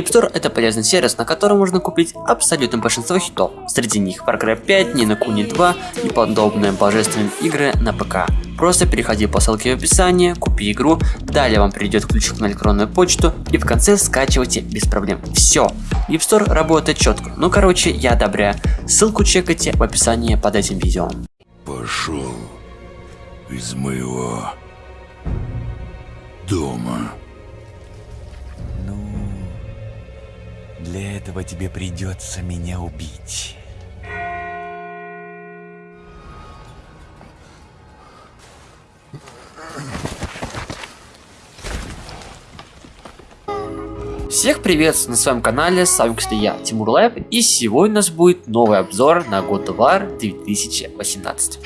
Store это полезный сервис, на котором можно купить абсолютно большинство хитов. Среди них Far Cry 5, Nino Kuni 2 и подобные божественные игры на ПК. Просто переходи по ссылке в описании, купи игру, далее вам придет ключик на электронную почту и в конце скачивайте без проблем. Все. Store работает четко. Ну короче, я одобряю. Ссылку чекайте в описании под этим видео. Пошел из моего дома. Для этого тебе придется меня убить. Всех приветствую на своем канале, с вами кстати я, Тимур Лайв, и сегодня у нас будет новый обзор на God of War 2018.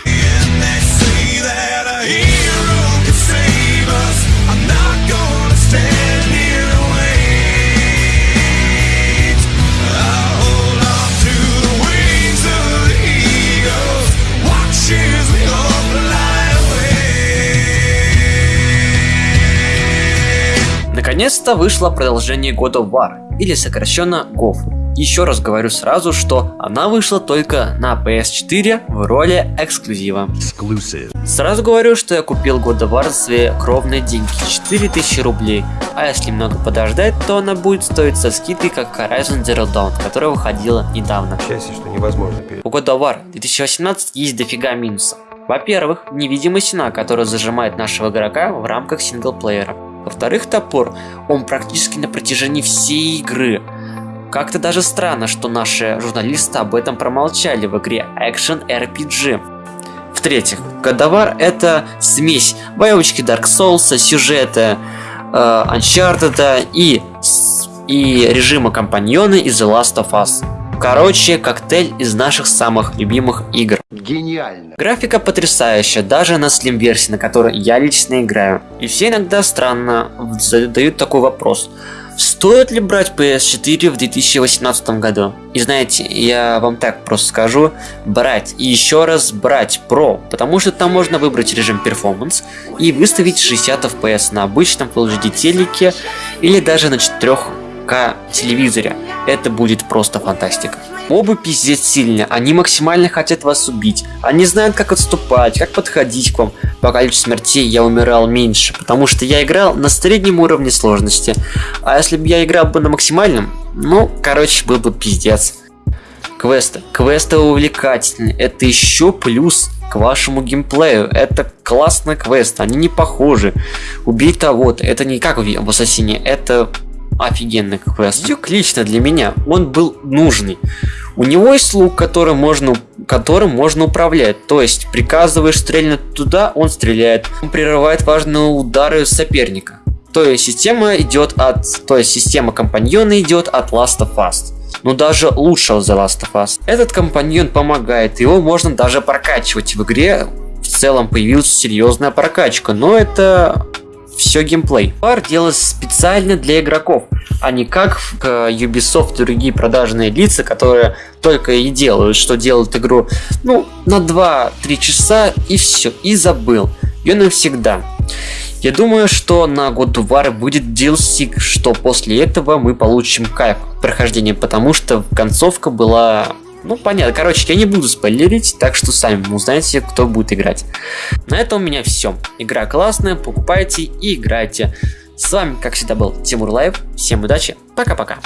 Наконец-то вышло продолжение God of War, или сокращенно GOV. Еще раз говорю сразу, что она вышла только на PS4 в роли эксклюзива. Exclusive. Сразу говорю, что я купил God of War за свои кровные деньги, 4000 рублей. А если немного подождать, то она будет стоить со скидкой, как Horizon Zero Dawn, которая выходила недавно. Счастье, что невозможно перед... У God of War 2018 есть дофига минусов. Во-первых, невидимая стена, которая зажимает нашего игрока в рамках синглплеера. Во-вторых, топор, он практически на протяжении всей игры. Как-то даже странно, что наши журналисты об этом промолчали в игре Action RPG. В-третьих, Годовар это смесь боевочки Dark Souls, сюжета э, Uncharted и, и режима компаньона из The Last of Us. Короче, коктейль из наших самых любимых игр. Гениально. Графика потрясающая, даже на Slim версии, на которой я лично играю. И все иногда странно задают такой вопрос. Стоит ли брать PS4 в 2018 году? И знаете, я вам так просто скажу, брать и еще раз брать Pro, потому что там можно выбрать режим Performance и выставить 60 FPS на обычном Full HD телеке или даже на 4 к телевизоре. Это будет просто фантастика. Мобы пиздец сильные, они максимально хотят вас убить. Они знают, как отступать, как подходить к вам. По количеству смертей я умирал меньше, потому что я играл на среднем уровне сложности. А если бы я играл бы на максимальном, ну, короче, был бы пиздец. Квесты. Квесты увлекательные. Это еще плюс к вашему геймплею. Это классный квест, они не похожи. Убей того-то. Это не как в Ассасине, это офигенный квест. Дюк лично для меня, он был нужный. У него есть лук, которым можно, которым можно управлять. То есть, приказываешь стрельнуть туда, он стреляет. Он прерывает важные удары соперника. То есть, система идет от... То есть, система компаньона идет от Last of Us. Но даже лучше The Last of Us. Этот компаньон помогает, его можно даже прокачивать в игре. В целом появилась серьезная прокачка, но это все геймплей. Пар делается специально для игроков, а не как в Ubisoft и другие продажные лица, которые только и делают, что делают игру ну, на 2-3 часа и все, и забыл. Ее навсегда. Я думаю, что на God of War будет DLC, что после этого мы получим кайф прохождения, потому что концовка была ну, понятно. Короче, я не буду спойлерить, так что сами узнаете, кто будет играть. На этом у меня все. Игра классная, покупайте и играйте. С вами, как всегда, был Тимур Лайв. Всем удачи, пока-пока.